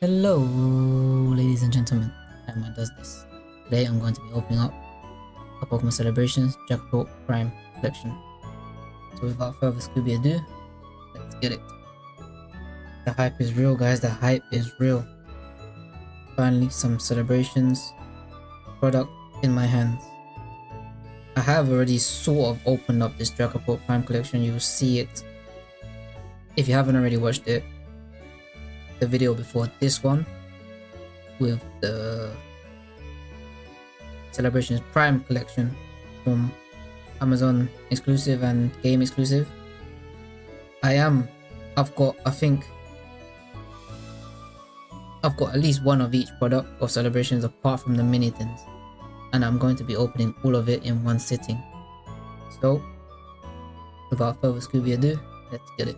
Hello, ladies and gentlemen. Emma does this. Today I'm going to be opening up a Pokemon Celebrations Jackpot Prime collection. So without further Scooby ado, let's get it. The hype is real, guys. The hype is real. Finally, some celebrations product in my hands. I have already sort of opened up this Dragapult Prime collection. You will see it if you haven't already watched it the video before this one with the celebrations prime collection from amazon exclusive and game exclusive. I am i've got i think i've got at least one of each product of celebrations apart from the mini things. And i'm going to be opening all of it in one sitting. So without further scooby ado let's get it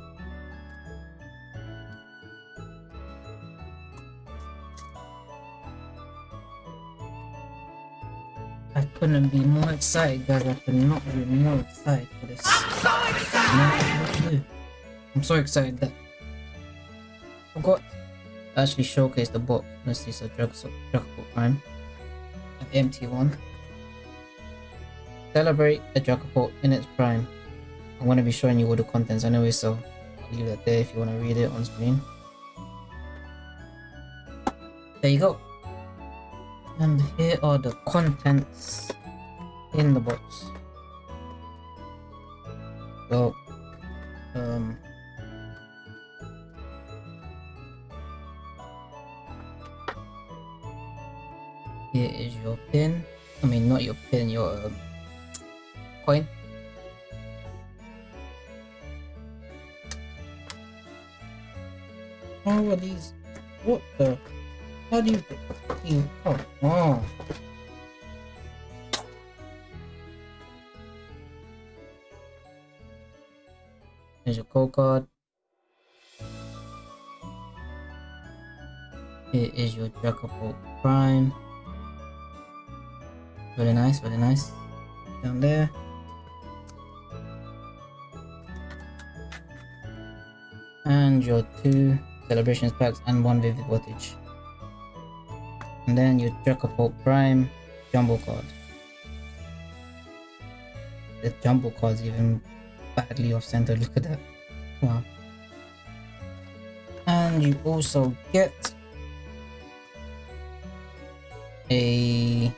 couldn't be more excited, guys. I could not be more excited for this. I'm so excited! I'm so excited that I forgot to actually showcase the box. Let's see, so Dragapult Prime. An empty one. Celebrate a Dragapult in its prime. I'm going to be showing you all the contents anyway, so I'll leave that there if you want to read it on screen. There you go. And here are the contents in the box. So, um, here is your pin. I mean, not your pin, your um, coin. How are these? What the? How do you oh, oh. Here's your code card. Here is your Dragapult Prime. Very nice, very nice. Down there. And your two celebrations packs and one vivid voltage and then you Dragapult Prime Jumbo card. The Jumbo card's even badly off center, look at that. Wow. And you also get a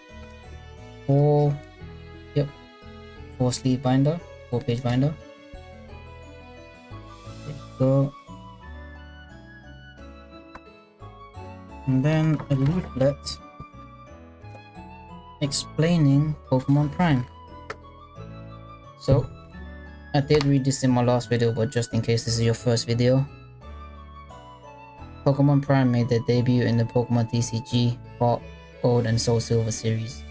four, yep, four sleeve binder, four page binder. There you go. And then a leaflet explaining Pokemon Prime. So, I did read this in my last video, but just in case this is your first video, Pokemon Prime made their debut in the Pokemon TCG, Heart, Gold, and Soul Silver series.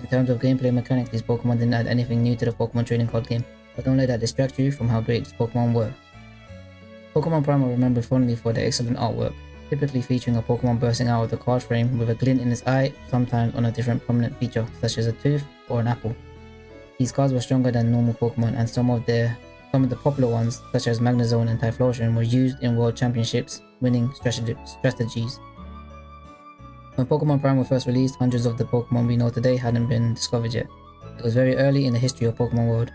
In terms of gameplay mechanics, these Pokemon didn't add anything new to the Pokemon trading card game, but don't let that distract you from how great these Pokemon were. Pokemon Prime are remembered fondly for their excellent artwork, typically featuring a Pokemon bursting out of the card frame with a glint in its eye, sometimes on a different prominent feature, such as a tooth or an apple. These cards were stronger than normal Pokemon and some of their some of the popular ones, such as Magnezone and Typhlosion, were used in World Championships, winning strategies. When Pokemon Prime were first released, hundreds of the Pokemon we know today hadn't been discovered yet. It was very early in the history of Pokemon World.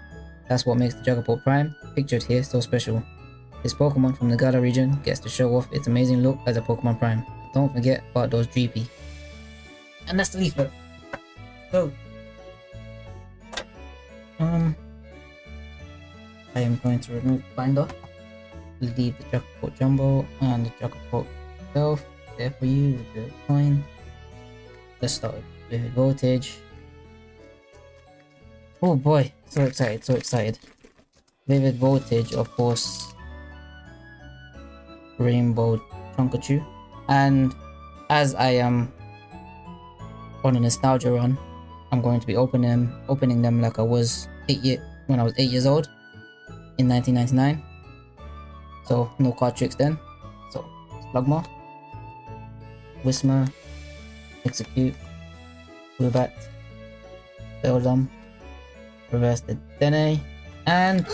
That's what makes the Dragapult Prime, pictured here, so special. This Pokemon from the Galar region gets to show off its amazing look as a Pokemon Prime. Don't forget about those GP. And that's the leaflet. So, um, I am going to remove the binder, leave the Dragapult Jumbo and the Dragapult itself there for you with the coin. Let's start with voltage. Oh boy, so excited, so excited. Vivid Voltage, of course, Rainbow Chonkachu. And as I am on a nostalgia run, I'm going to be opening them, opening them like I was eight year when I was eight years old in 1999. So no card tricks then. So Slugma, Whismur, Exeggcute, Woobat, Beldum, Reverse the Dene, and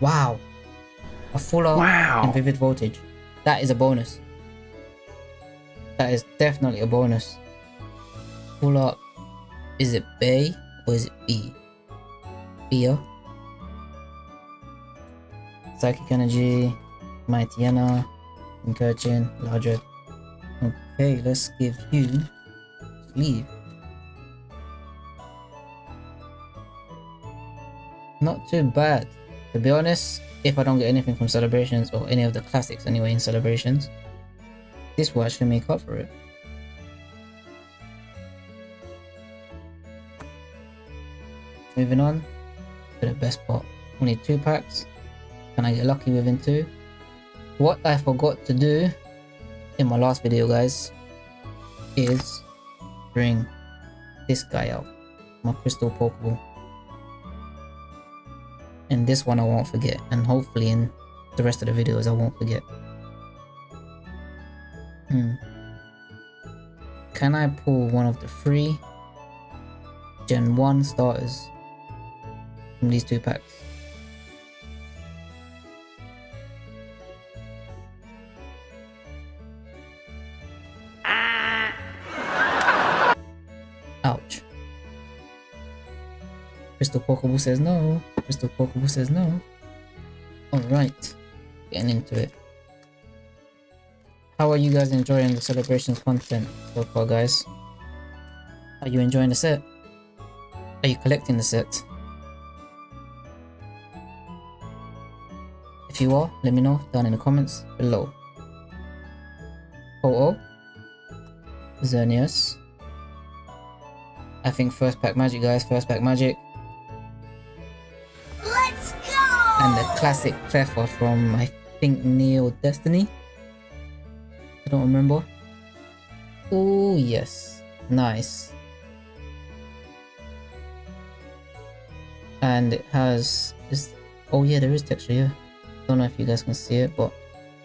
Wow. A full art Wow. and vivid voltage. That is a bonus. That is definitely a bonus. Full art. Is it Bay or is it B? Bia. Psychic Energy, Mightyena, Incursion, Larger. Okay, let's give you sleeve. Not too bad. To be honest, if I don't get anything from celebrations or any of the classics anyway in celebrations, this will actually make up for it. Moving on to the best part. Only two packs. Can I get lucky within two? What I forgot to do in my last video guys is bring this guy out. My crystal pokeball. And this one I won't forget and hopefully in the rest of the videos I won't forget. Hmm. Can I pull one of the three Gen 1 starters from these two packs? Crystal Pokeball says no. Crystal Pokeball says no. Alright. Getting into it. How are you guys enjoying the celebrations content so far, guys? Are you enjoying the set? Are you collecting the set? If you are, let me know down in the comments below. Oh oh. Xerneas. I think first pack magic guys, first pack magic. And the classic Cleffa from I think Neo Destiny. I don't remember. Oh yes. Nice. And it has this oh yeah there is texture yeah. Don't know if you guys can see it but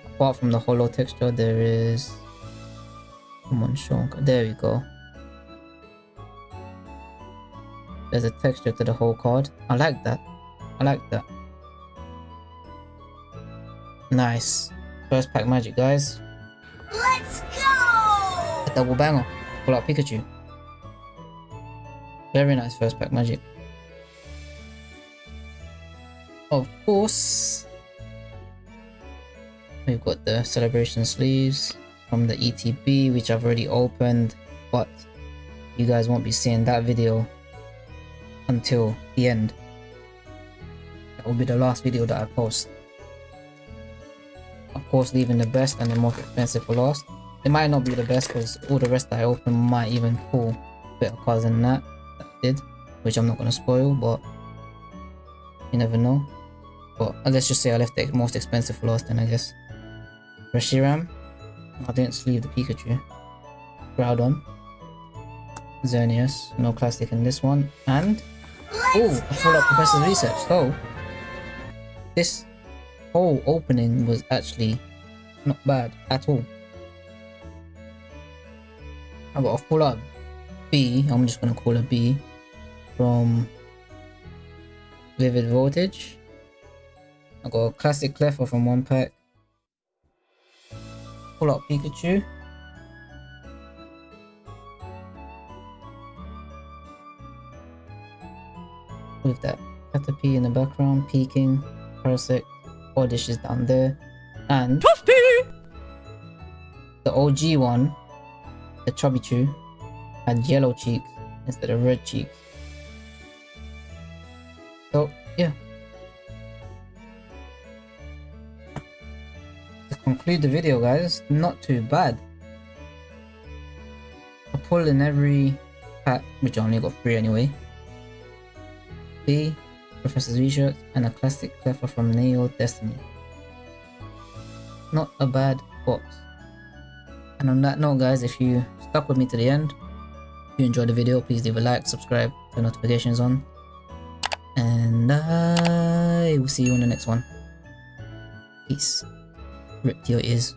apart from the hollow texture there is come on Sean there we go. There's a texture to the whole card. I like that. I like that. Nice. First pack magic, guys. Let's go! A double banger. Pull out Pikachu. Very nice first pack magic. Of course, we've got the celebration sleeves from the ETB, which I've already opened, but you guys won't be seeing that video until the end. That will be the last video that I post. Course, leaving the best and the most expensive for last. It might not be the best because all the rest that I opened might even pull better cards than that, that did, which I'm not going to spoil, but you never know. But let's just say I left the most expensive for last then I guess. Reshiram. I didn't sleeve the Pikachu. Groudon. Xerneas. No classic in this one. And Oh, I followed up Professor's research. So, this whole opening was actually not bad at all. I got a full up B, I'm just gonna call it B, from Vivid Voltage. I got a classic Cleffa from one pack. Pull up Pikachu. with that Caterpie in the background, peeking, Parasect, Oddish is down there, and the OG one, the Chubby Chew, had yellow cheeks instead of red cheeks. So, yeah. To conclude the video, guys, not too bad. I pulled in every pack, which I only got three anyway. B, Professor's Research, and a classic Cleffa from Neo Destiny. Not a bad box. And on that note guys, if you stuck with me to the end, if you enjoyed the video, please leave a like, subscribe, turn notifications on. And I will see you in the next one. Peace. Rip to your ears.